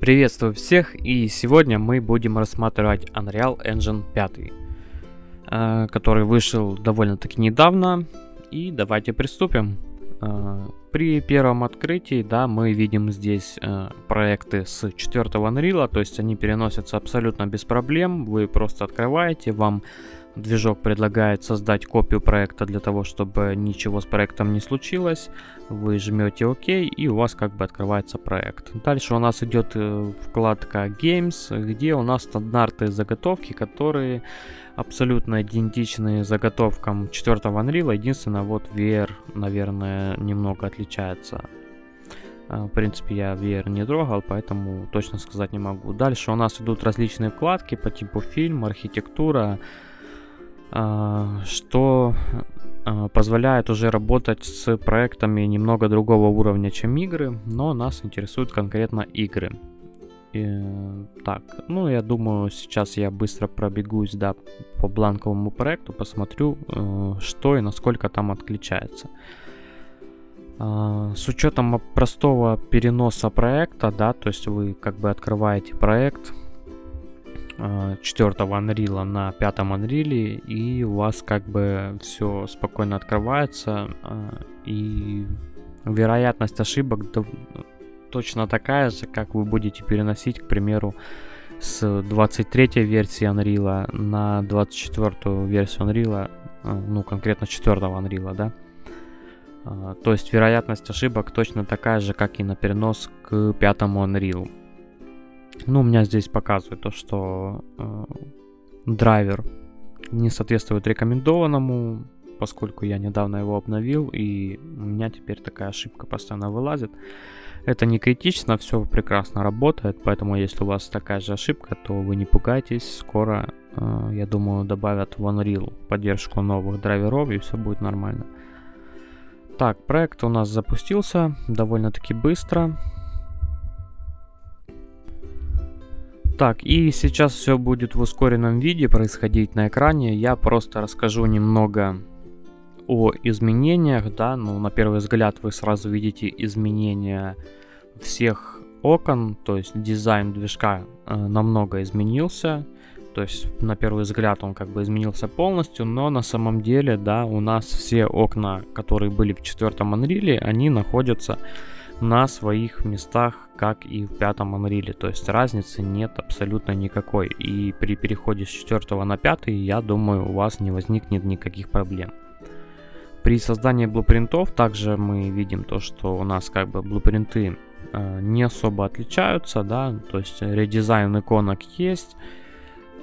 Приветствую всех и сегодня мы будем рассматривать Unreal Engine 5, э, который вышел довольно-таки недавно и давайте приступим. Э, при первом открытии, да, мы видим здесь э, проекты с 4 Unreal, то есть они переносятся абсолютно без проблем, вы просто открываете, вам Движок предлагает создать копию проекта для того, чтобы ничего с проектом не случилось. Вы жмете ОК и у вас как бы открывается проект. Дальше у нас идет э, вкладка Games, где у нас стандартные заготовки, которые абсолютно идентичны заготовкам 4 Unreal. Единственное, вот VR, наверное, немного отличается. Э, в принципе, я VR не трогал, поэтому точно сказать не могу. Дальше у нас идут различные вкладки по типу фильм, архитектура, а, что а, позволяет уже работать с проектами немного другого уровня, чем игры, но нас интересуют конкретно игры. И, так, ну я думаю, сейчас я быстро пробегусь, да, по бланковому проекту, посмотрю, э, что и насколько там отличается. Э, с учетом простого переноса проекта, да, то есть вы как бы открываете проект, 4 Unreal на 5 Unreal, и у вас как бы все спокойно открывается, а, и вероятность ошибок точно такая же, как вы будете переносить, к примеру, с 23 версии Unreal на 24 версию Unreal, а, ну конкретно 4 Unreal, да. То есть вероятность ошибок точно такая же, как и на перенос к 5 Unreal. Ну, у меня здесь показывает то, что э, драйвер не соответствует рекомендованному, поскольку я недавно его обновил, и у меня теперь такая ошибка постоянно вылазит. Это не критично, все прекрасно работает, поэтому если у вас такая же ошибка, то вы не пугайтесь, скоро, э, я думаю, добавят в Unreal поддержку новых драйверов, и все будет нормально. Так, проект у нас запустился довольно-таки быстро. Так, и сейчас все будет в ускоренном виде происходить на экране. Я просто расскажу немного о изменениях, да, ну, на первый взгляд вы сразу видите изменения всех окон, то есть дизайн движка э, намного изменился, то есть на первый взгляд он как бы изменился полностью, но на самом деле, да, у нас все окна, которые были в четвертом Unreal, они находятся на своих местах, как и в пятом Unreal. То есть разницы нет абсолютно никакой. И при переходе с 4 на 5, я думаю, у вас не возникнет никаких проблем. При создании блупринтов также мы видим то, что у нас как бы блупринты э, не особо отличаются, да, то есть редизайн иконок есть,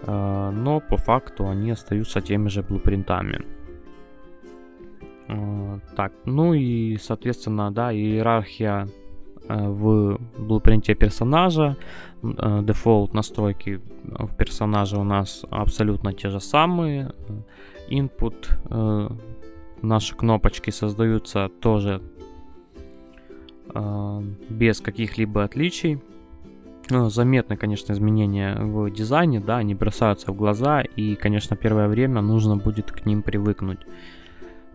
э, но по факту они остаются теми же блупринтами. Э, так, ну и, соответственно, да, иерархия э, в блупринте персонажа. Э, дефолт настройки в персонаже у нас абсолютно те же самые. Input, наши кнопочки создаются тоже без каких-либо отличий. Заметны, конечно, изменения в дизайне, да, они бросаются в глаза, и, конечно, первое время нужно будет к ним привыкнуть.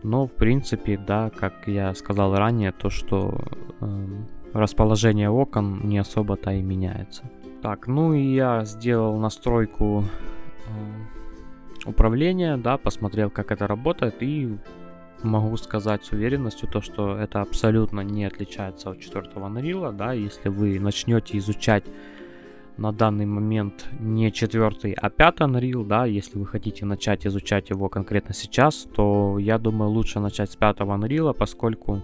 Но, в принципе, да, как я сказал ранее, то, что э, расположение окон не особо-то и меняется. Так, ну и я сделал настройку э, управления, да, посмотрел, как это работает, и могу сказать с уверенностью то, что это абсолютно не отличается от 4 Unreal, да, если вы начнете изучать на данный момент не четвертый, а пятый Unreal, да, если вы хотите начать изучать его конкретно сейчас, то я думаю лучше начать с пятого Unreal, поскольку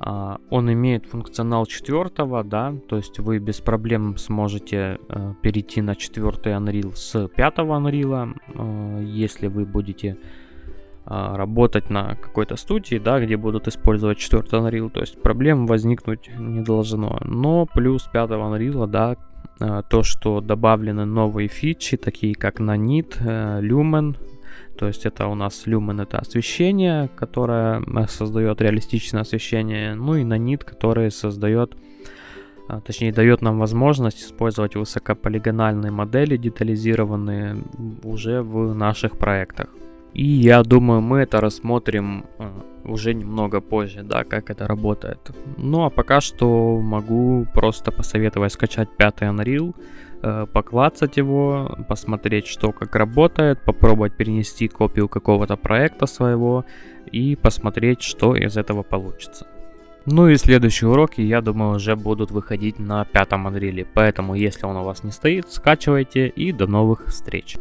Uh, он имеет функционал четвертого, да, то есть вы без проблем сможете uh, перейти на четвертый Unreal с пятого Unreal, uh, если вы будете работать на какой-то студии, да, где будут использовать четвертый Unreal, то есть проблем возникнуть не должно. Но плюс пятого Unreal, да, Э, то, что добавлены новые фичи, такие как Nanit, э, Lumen, то есть это у нас Lumen это освещение, которое э, создает реалистичное освещение, ну и Nanit, который создает, точнее дает нам возможность использовать высокополигональные модели, детализированные уже в наших проектах. И я думаю, мы это рассмотрим э, уже немного позже, да, как это работает. Ну а пока что могу просто посоветовать скачать пятый Unreal, э, поклацать его, посмотреть, что как работает, попробовать перенести копию какого-то проекта своего и посмотреть, что из этого получится. Ну и следующие уроки, я думаю, уже будут выходить на пятом Unreal, поэтому если он у вас не стоит, скачивайте и до новых встреч.